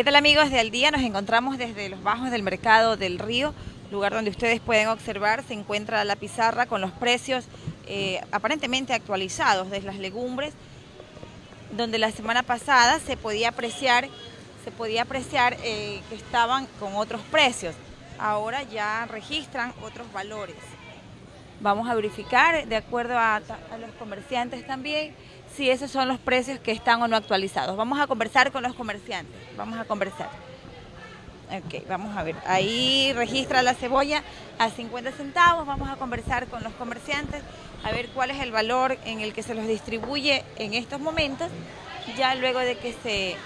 ¿Qué tal amigos de Al Día? Nos encontramos desde los bajos del mercado del río, lugar donde ustedes pueden observar, se encuentra la pizarra con los precios eh, aparentemente actualizados de las legumbres, donde la semana pasada se podía apreciar, se podía apreciar eh, que estaban con otros precios. Ahora ya registran otros valores. Vamos a verificar, de acuerdo a, los comerciantes también, si esos son los precios que están o no actualizados. Vamos a conversar con los comerciantes, vamos a conversar. Ok, vamos a ver, ahí registra la cebolla a 50 centavos, vamos a conversar con los comerciantes, a ver cuál es el valor en el que se los distribuye en estos momentos, ya luego de que se...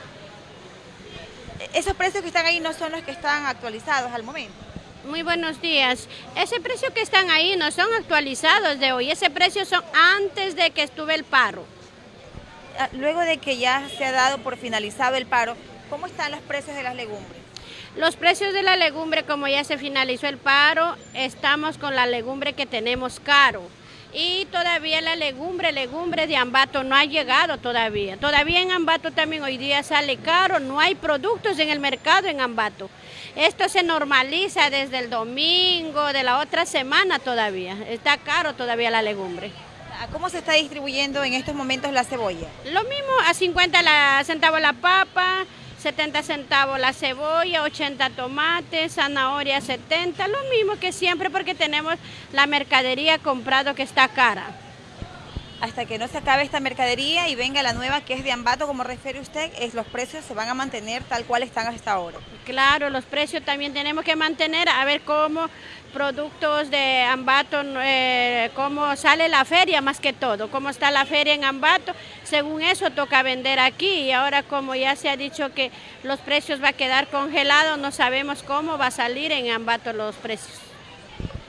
Esos precios que están ahí no son los que están actualizados al momento. Muy buenos días. Ese precio que están ahí no son actualizados de hoy, ese precio son antes de que estuve el paro. Ah, luego de que ya se ha dado por finalizado el paro, ¿cómo están los precios de las legumbres? Los precios de la legumbre, como ya se finalizó el paro, estamos con la legumbre que tenemos caro. Y todavía la legumbre, legumbre de Ambato no ha llegado todavía. Todavía en Ambato también hoy día sale caro, no hay productos en el mercado en Ambato. Esto se normaliza desde el domingo de la otra semana todavía. Está caro todavía la legumbre. ¿Cómo se está distribuyendo en estos momentos la cebolla? Lo mismo, a 50 centavos la papa, 70 centavos la cebolla, 80 tomates, zanahoria 70, lo mismo que siempre porque tenemos la mercadería comprado que está cara hasta que no se acabe esta mercadería y venga la nueva que es de Ambato, como refiere usted, es, los precios se van a mantener tal cual están hasta ahora. Claro, los precios también tenemos que mantener, a ver cómo productos de Ambato, eh, cómo sale la feria más que todo, cómo está la feria en Ambato, según eso toca vender aquí y ahora como ya se ha dicho que los precios va a quedar congelados, no sabemos cómo va a salir en Ambato los precios.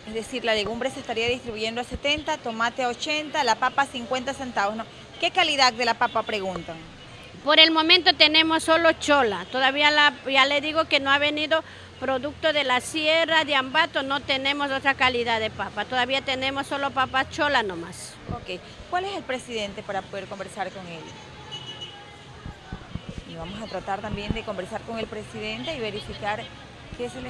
Es decir, la legumbre se estaría distribuyendo a 70, tomate a 80, la papa a 50 centavos. ¿no? ¿Qué calidad de la papa preguntan? Por el momento tenemos solo chola. Todavía la, ya le digo que no ha venido producto de la sierra de Ambato, no tenemos otra calidad de papa. Todavía tenemos solo papa chola nomás. Ok. ¿Cuál es el presidente para poder conversar con él? Y vamos a tratar también de conversar con el presidente y verificar qué se le...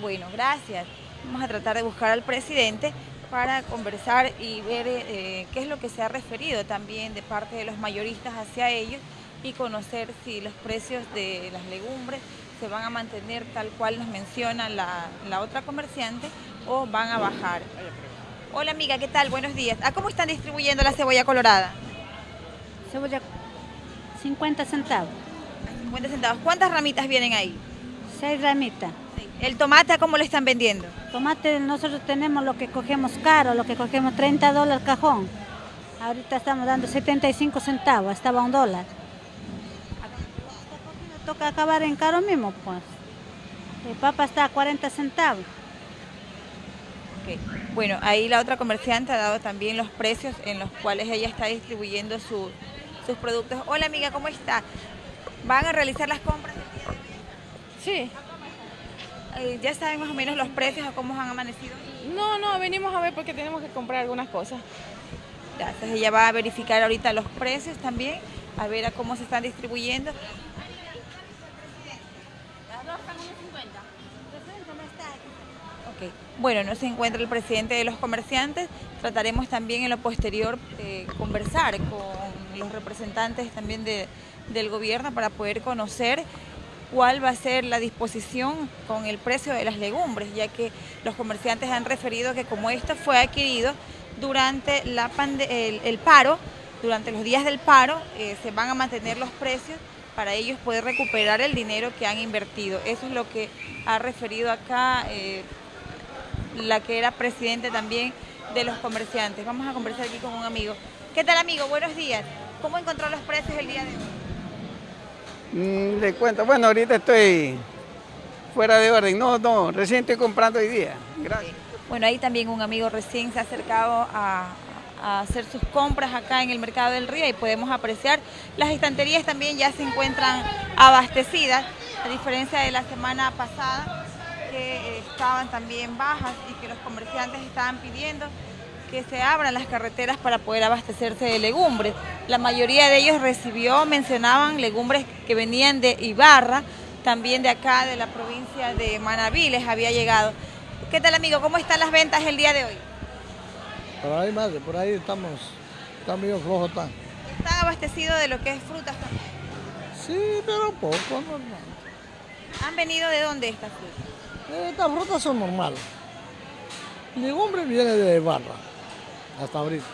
Bueno, gracias. Vamos a tratar de buscar al presidente para conversar y ver eh, qué es lo que se ha referido también de parte de los mayoristas hacia ellos y conocer si los precios de las legumbres se van a mantener tal cual nos menciona la, la otra comerciante o van a bajar. Hola amiga, ¿qué tal? Buenos días. ¿A cómo están distribuyendo la cebolla colorada? Cebolla 50 centavos. 50 centavos. ¿Cuántas ramitas vienen ahí? Seis ramitas. ¿El tomate cómo le están vendiendo? Tomate nosotros tenemos lo que cogemos caro, lo que cogemos 30 dólares cajón. Ahorita estamos dando 75 centavos, estaba un dólar. Toca acabar en caro mismo, pues. El papa está a 40 centavos. Bueno, ahí la otra comerciante ha dado también los precios en los cuales ella está distribuyendo sus productos. Hola amiga, ¿cómo está? ¿Van a realizar las compras? Sí. Eh, ¿Ya saben más o menos los precios o cómo han amanecido? No, no, venimos a ver porque tenemos que comprar algunas cosas. Entonces ella va a verificar ahorita los precios también, a ver a cómo se están distribuyendo. Okay. Bueno, no se encuentra el presidente de los comerciantes. Trataremos también en lo posterior de conversar con los representantes también de, del gobierno para poder conocer cuál va a ser la disposición con el precio de las legumbres, ya que los comerciantes han referido que como esto fue adquirido durante la el, paro, durante los días del paro, eh, se van a mantener los precios para ellos poder recuperar el dinero que han invertido. Eso es lo que ha referido acá eh, la que era presidente también de los comerciantes. Vamos a conversar aquí con un amigo. ¿Qué tal amigo? Buenos días. ¿Cómo encontró los precios el día de hoy? Mm, le cuento, bueno, ahorita estoy fuera de orden. No, no, recién estoy comprando hoy día. Gracias. Bueno, ahí también un amigo recién se ha acercado a, hacer sus compras acá en el mercado del río y podemos apreciar las estanterías también ya se encuentran abastecidas, a diferencia de la semana pasada que estaban también bajas y que los comerciantes estaban pidiendo que se abran las carreteras para poder abastecerse de legumbres. La mayoría de ellos recibió, mencionaban, legumbres que venían de Ibarra, también de acá, de la provincia de Manabí, les había llegado. ¿Qué tal, amigo? ¿Cómo están las ventas el día de hoy? Por ahí, madre, por ahí estamos, está medio flojo está. ¿Están abastecidos de lo que es frutas también? Sí, pero poco, normal. ¿Han venido de dónde estas frutas? Estas frutas son normales. Legumbre viene de barra, hasta ahorita.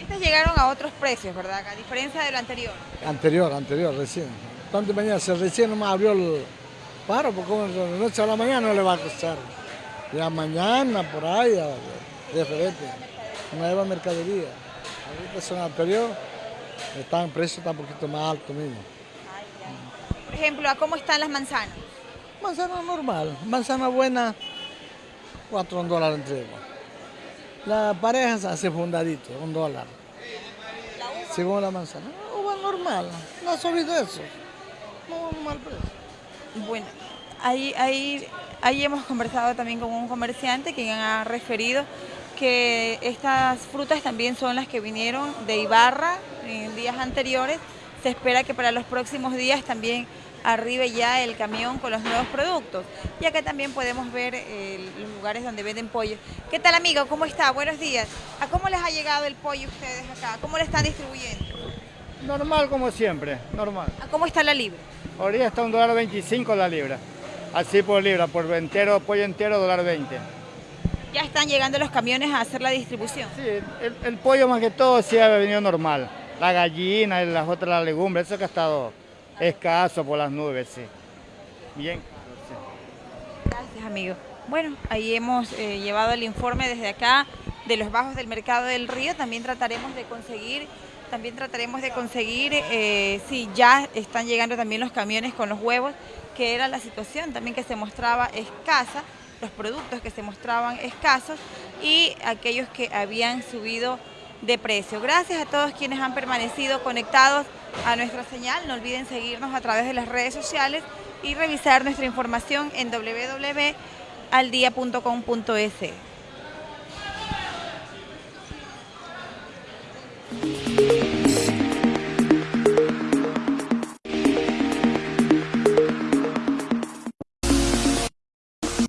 Estas llegaron a otros precios, ¿verdad? A diferencia de lo anterior. Anterior, anterior, recién. Tanto mañana, se recién nomás abrió el paro, porque de la noche a la mañana no le va a costar. Ya mañana, por ahí, ya, diferente. Nueva mercadería. Ahorita son anterior, están precios está un poquito más alto mismo. Por ejemplo, ¿a cómo están las manzanas? Manzana normal, manzana buena, 4 dólares entre ellos. La pareja se hace fundadito, un dólar. Según la manzana. Uva normal, no ha subido eso. No, mal precio. Bueno, ahí, ahí, ahí hemos conversado también con un comerciante quien ha referido que estas frutas también son las que vinieron de Ibarra en días anteriores. Se espera que para los próximos días también arribe ya el camión con los nuevos productos. Y acá también podemos ver eh, los lugares donde venden pollo. ¿Qué tal amigo? ¿Cómo está? Buenos días. ¿A cómo les ha llegado el pollo ustedes acá? ¿Cómo lo están distribuyendo? Normal como siempre, normal. ¿A cómo está la libra? Ahorita está un dólar 25 la libra. Así por libra, por entero, pollo entero, dólar 20. Ya están llegando los camiones a hacer la distribución. Sí, el, el pollo más que todo sí ha venido normal. La gallina y las otras las legumbres, eso que ha estado escaso por las nubes, sí. Bien. Gracias, amigo. Bueno, ahí hemos eh, llevado el informe desde acá de los bajos del mercado del río. También trataremos de conseguir, también trataremos de conseguir eh, si ya están llegando también los camiones con los huevos, que era la situación también que se mostraba escasa, los productos que se mostraban escasos y aquellos que habían subido de precio. Gracias a todos quienes han permanecido conectados a nuestra señal. No olviden seguirnos a través de las redes sociales y revisar nuestra información en www.aldia.com.es.